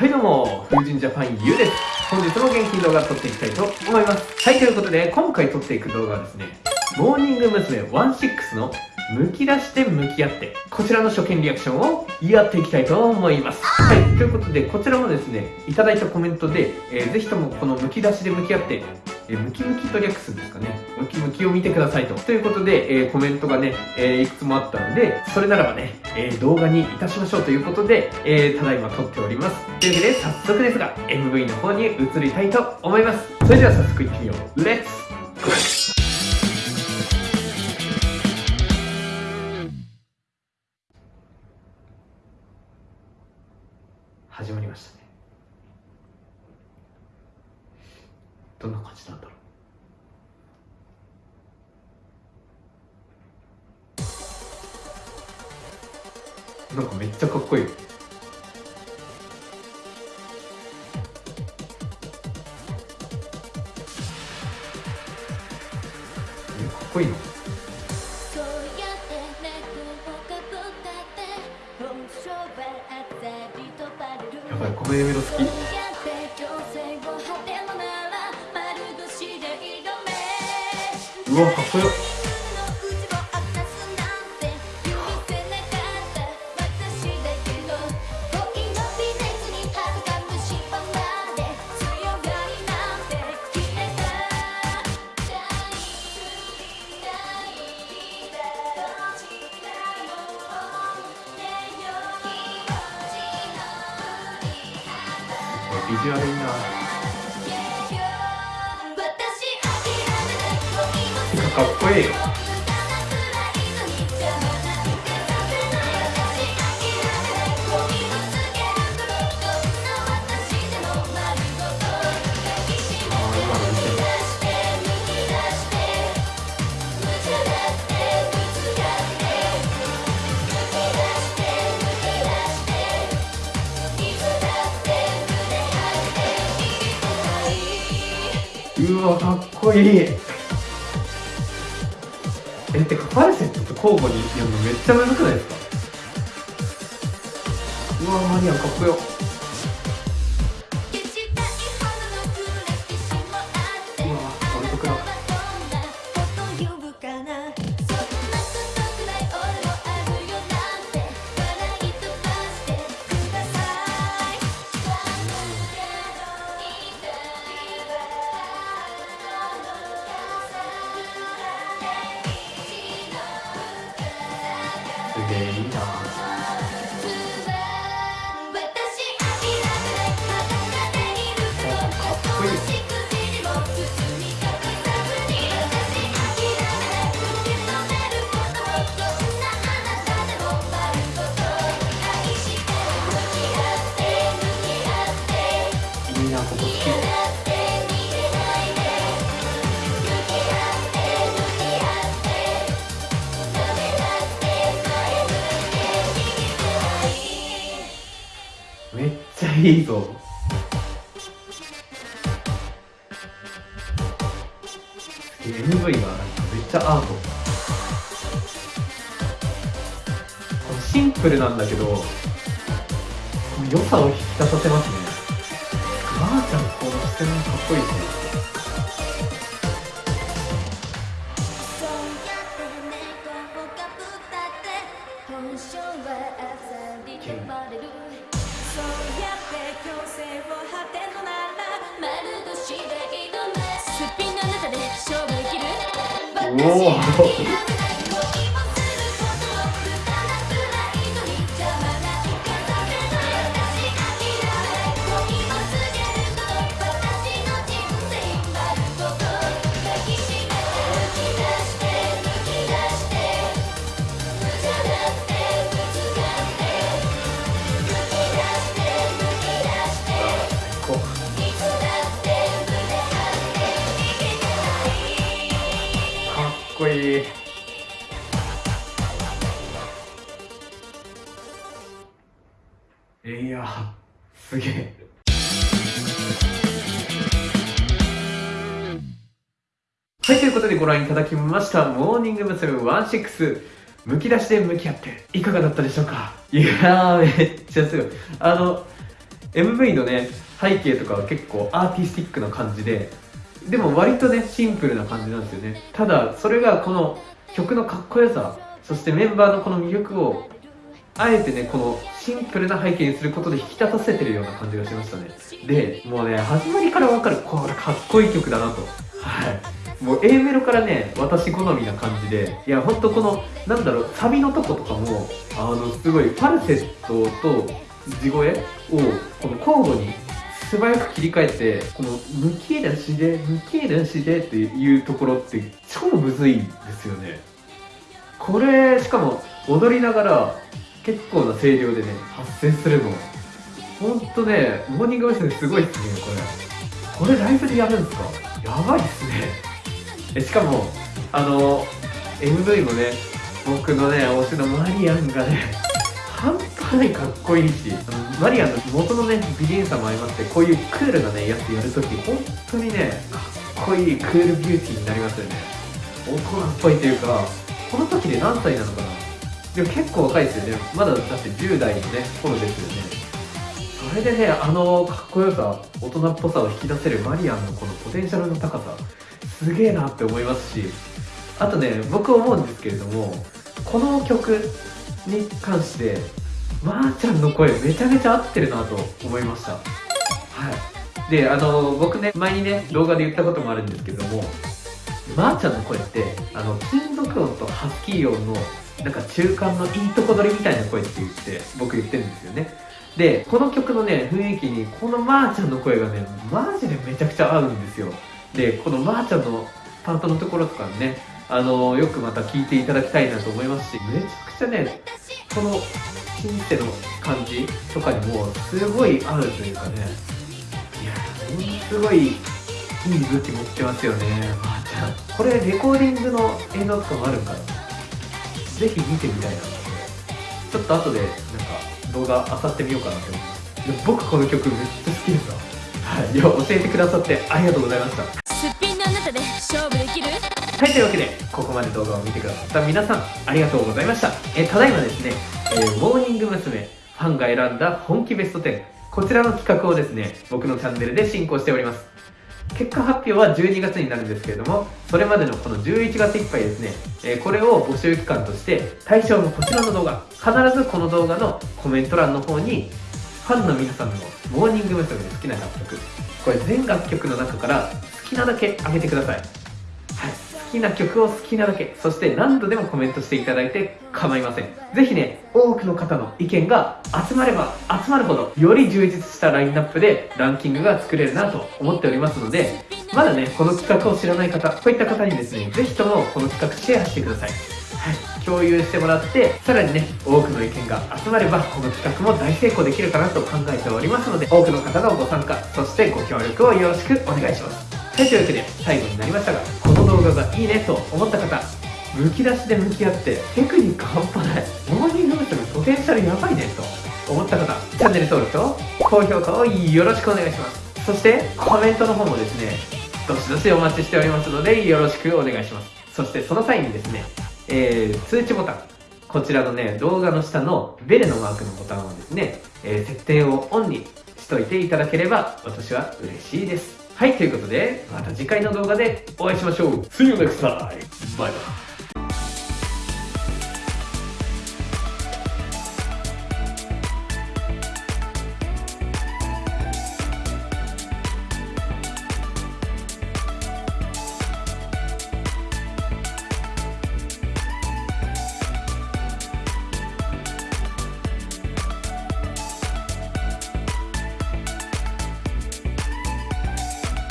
はいどうも、風神ジャパンゆうです。本日も元気動画撮っていきたいと思います。はい、ということで、今回撮っていく動画はですね、モーニング娘。16のむき出して向き合って、こちらの初見リアクションをやっていきたいと思います。はい、ということで、こちらもですね、いただいたコメントで、えー、ぜひともこのむき出しで向き合って、えムキムキと略すんですかね。ムキムキを見てくださいと。ということで、えー、コメントがね、えー、いくつもあったので、それならばね、えー、動画にいたしましょうということで、えただいま撮っております。というわけで、早速ですが、MV の方に移りたいと思います。それでは早速いってみよう。レッツなんかめっちゃかっこいい。かっこいいの？やばいこの A メロ好き。うわかっこよ。ビジュアルいいなかっこいいよ。うわかっこいい。えてかファルセットと交互にやるのめっちゃむずくないですか？うわマリアンかっこよ。げえいめっちゃいいぞ。MV がなんかめっちゃアート。シンプルなんだけど良さを引き立たせますね。ばあちゃんこの視点かっこいいしね。おやすげえはい、ということでご覧いただきました、モーニング娘。16、むき出しで向き合って、いかがだったでしょうか？いやー、めっちゃすごい。あの、MV のね背景とかは結構アーティスティックな感じででも割とねシンプルな感じなんですよねただそれがこの曲のかっこよさそしてメンバーのこの魅力をあえてねこのシンプルな背景にすることで引き立たせてるような感じがしましたね。でもうね始まりから分かるこれかっこいい曲だなと。はい。もう A メロからね私好みな感じでいやほんとこのなんだろうサビのとことかもあのすごいファルセットと地声をこの交互に素早く切り替えてこの「むき出しでむき出しで」っていうところって超むずいんですよね。これしかも踊りながら結構な声量でね発声するの。ほんとねモーニング娘。すごいっすねこれ。これライブでやるんですか？やばいっすね。えしかもあの MV もね僕のね推しのマリアンがね半端ないかっこいいしマリアンの元のね美人さも相まってこういうクールなねやつやるとき本当にねかっこいいクールビューティーになりますよね。大人っぽいというかこの時で何歳なのかな？でも結構若いですよね。まだだって10代のね頃ですよね。それでねあのかっこよさ大人っぽさを引き出せるマリアンのこのポテンシャルの高さすげえなって思いますしあとね僕思うんですけれどもこの曲に関してまー、あ、ちゃんの声めちゃめちゃ合ってるなと思いました。はい。であの僕ね前にね動画で言ったこともあるんですけどもまー、あ、ちゃんの声ってあの金属音とハスキー音のなんか中間のいいとこ取りみたいな声って言って僕言ってるんですよね。でこの曲のね雰囲気にこのまーちゃんの声がねマジでめちゃくちゃ合うんですよ。でこのまーちゃんのパートのところとかねあのよくまた聴いていただきたいなと思いますしめちゃくちゃねこのシンセの感じとかにもすごい合うというかねいやものすごいいい武器持ってますよね。まーちゃん。これレコーディングの映像とかもあるからぜひ見てみたいな。ちょっと後でなんか動画漁ってみようかなって思います僕この曲めっちゃ好きですわはい。いや教えてくださってありがとうございました。すっぴんのあなたで勝負できる？はいというわけでここまで動画を見てくださった皆さんありがとうございました。えただいまですね、えー、モーニング娘。ファンが選んだ本気ベスト10こちらの企画をですね僕のチャンネルで進行しております結果発表は12月になるんですけれどもそれまでのこの11月いっぱいですね、え、これを募集期間として対象のこちらの動画必ずこの動画のコメント欄の方にファンの皆さんのモーニング娘。で好きな楽曲これ全楽曲の中から好きなだけあげてください、きな曲を好きなだけそして何度でもコメントしていただいて構いません。是非ね多くの方の意見が集まれば集まるほどより充実したラインナップでランキングが作れるなと思っておりますのでまだねこの企画を知らない方こういった方にですね是非ともこの企画シェアしてください。はい、共有してもらってさらにね多くの意見が集まればこの企画も大成功できるかなと考えておりますので多くの方のご参加そしてご協力をよろしくお願いします。はいというわけで最後になりましたが動画がいいねと思った方むき出しで向き合ってテクニック半端ない。モーニング娘。ポテンシャルやばいねと思った方チャンネル登録と高評価をよろしくお願いします。そしてコメントの方もですねどしどしお待ちしておりますのでよろしくお願いします。そしてその際にですねえー、通知ボタン。こちらのね動画の下のベルのマークのボタンをですね、えー、設定をオンにしといていただければ私は嬉しいです。はいということでまた次回の動画でお会いしましょう See you next time! Byeバイ